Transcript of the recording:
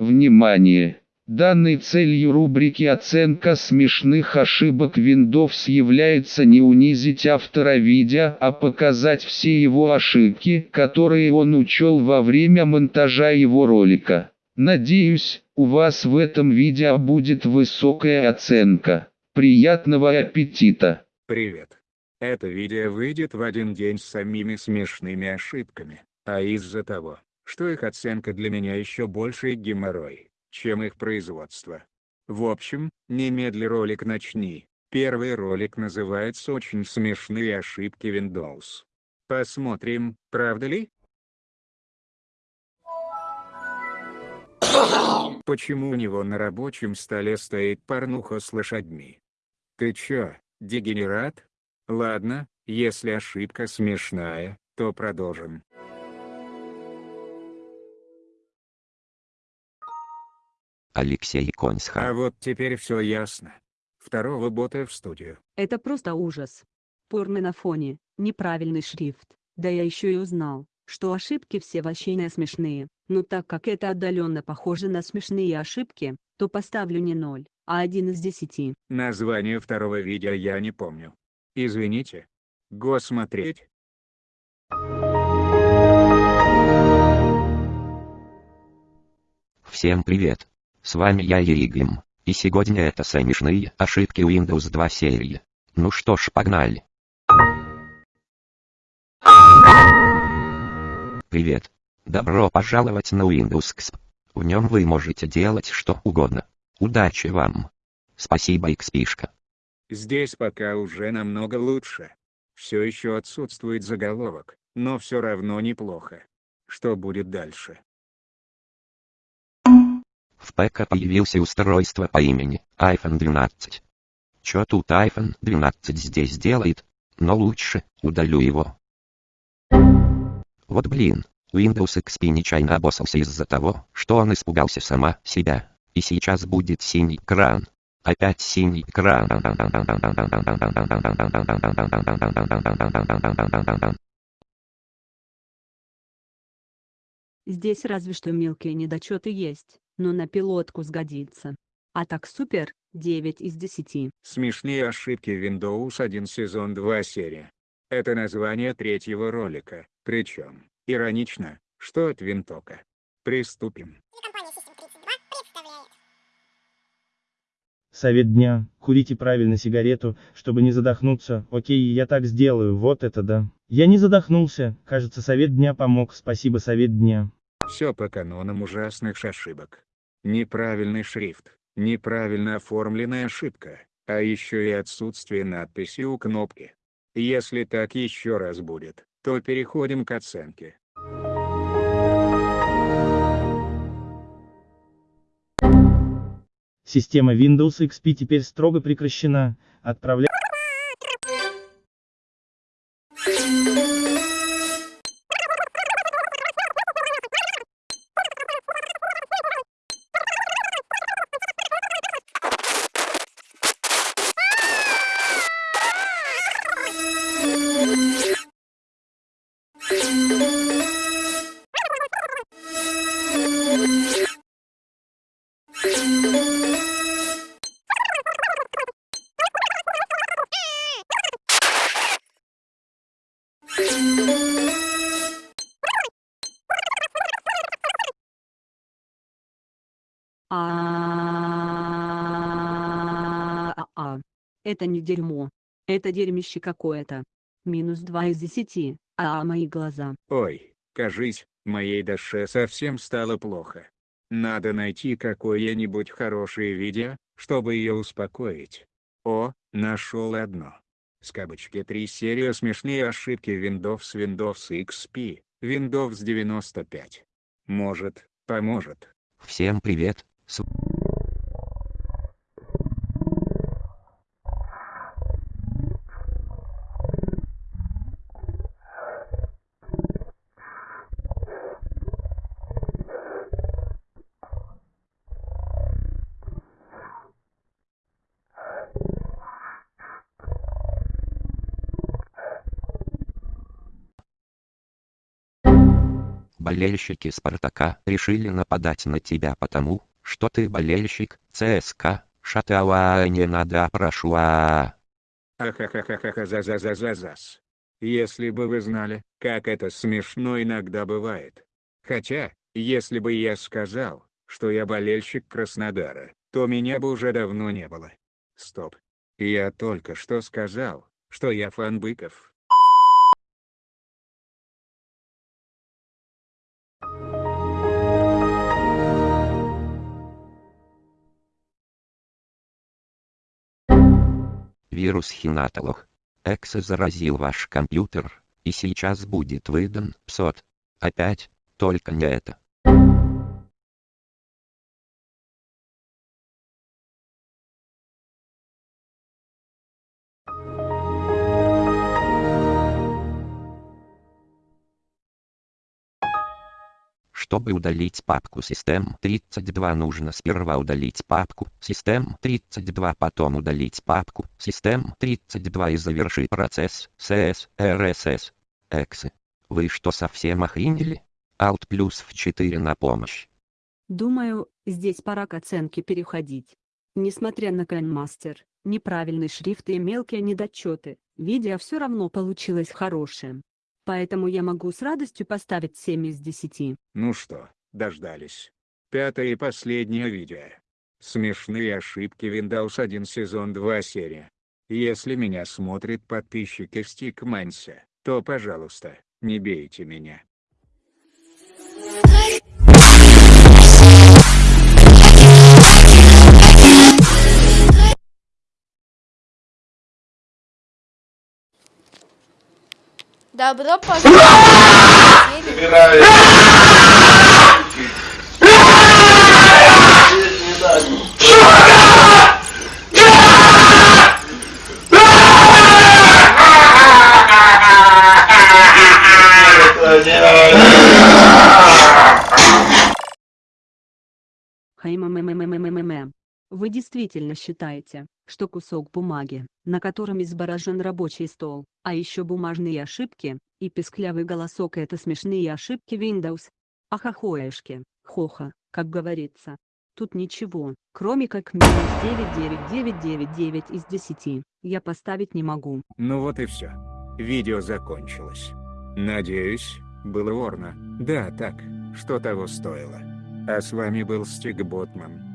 Внимание! Данной целью рубрики «Оценка смешных ошибок Windows» является не унизить автора видео, а показать все его ошибки, которые он учел во время монтажа его ролика. Надеюсь, у вас в этом видео будет высокая оценка. Приятного аппетита! Привет! Это видео выйдет в один день с самими смешными ошибками, а из-за того, что их оценка для меня еще больше геморрой чем их производство. В общем, немедли ролик начни. Первый ролик называется «Очень смешные ошибки Windows». Посмотрим, правда ли? Почему у него на рабочем столе стоит порнуха с лошадьми? Ты чё, дегенерат? Ладно, если ошибка смешная, то продолжим. Алексей Консха. А вот теперь все ясно. Второго бота в студию. Это просто ужас. Порно на фоне, неправильный шрифт. Да я еще и узнал, что ошибки все вообще не смешные. Но так как это отдаленно похоже на смешные ошибки, то поставлю не 0, а 1 из 10. Название второго видео я не помню. Извините. Го смотреть. Всем привет. С вами я Еригим, и сегодня это смешные ошибки Windows 2 серии. Ну что ж погнали. Привет. Добро пожаловать на Windows XP. В нем вы можете делать что угодно. Удачи вам. Спасибо XP-шка. Здесь пока уже намного лучше. Все еще отсутствует заголовок, но все равно неплохо. Что будет дальше? В появился устройство по имени iPhone 12. Чё тут iPhone 12 здесь делает? Но лучше, удалю его. Вот блин, Windows XP нечаянно обоссался из-за того, что он испугался сама себя. И сейчас будет синий экран. Опять синий экран. Здесь разве что мелкие недочеты есть но на пилотку сгодится. А так супер, 9 из 10. Смешные ошибки Windows 1 сезон 2 серия. Это название третьего ролика, причем, иронично, что от винтока. Приступим. Совет дня. Курите правильно сигарету, чтобы не задохнуться. Окей, я так сделаю, вот это да. Я не задохнулся, кажется совет дня помог, спасибо совет дня. Все по канонам ужасных ошибок. Неправильный шрифт, неправильно оформленная ошибка, а еще и отсутствие надписи у кнопки. Если так еще раз будет, то переходим к оценке. Система Windows XP теперь строго прекращена. Отправлять А, а, это не дерьмо. Это дерьмище какое-то. Минус 2 из 10, а мои глаза. Ой, кажись, моей душе совсем стало плохо. Надо найти какое-нибудь хорошее видео, чтобы ее успокоить. О, нашел одно. Скобочки 3 серия смешные ошибки Windows Windows XP, Windows 95. Может, поможет. Всем привет, болельщики Спартака решили нападать на тебя потому, что ты болельщик ЦСКА, шатауа не надо прошу а Ахахахахаха за за за за. Если бы вы знали, как это смешно иногда бывает. Хотя, если бы я сказал, что я болельщик Краснодара, то меня бы уже давно не было. Стоп. Я только что сказал, что я фан быков. Вирус Хинатолох. Эксе заразил ваш компьютер, и сейчас будет выдан псот. Опять, только не это. Чтобы удалить папку System32 нужно сперва удалить папку System32 потом удалить папку System32 и завершить процесс CS. Эксы. Вы что совсем охренели? Alt плюс в 4 на помощь. Думаю, здесь пора к оценке переходить. Несмотря на Grandmaster, неправильный шрифт и мелкие недочеты, видео все равно получилось хорошее. Поэтому я могу с радостью поставить 7 из 10. Ну что, дождались. Пятое и последнее видео. Смешные ошибки Windows 1 сезон 2 серия. Если меня смотрит подписчики Стикманса, то пожалуйста, не бейте меня. Добро пожаловать! Хай мэ мэ мэ мэ мэ мэ мэ вы действительно считаете, что кусок бумаги, на котором изображен рабочий стол, а еще бумажные ошибки, и песклявый голосок это смешные ошибки Windows? Ахахоешки, хоха, как говорится. Тут ничего, кроме как минус 99999 из 10, я поставить не могу. Ну вот и все. Видео закончилось. Надеюсь, было ворно. Да, так, что того стоило. А с вами был Стиг Ботман.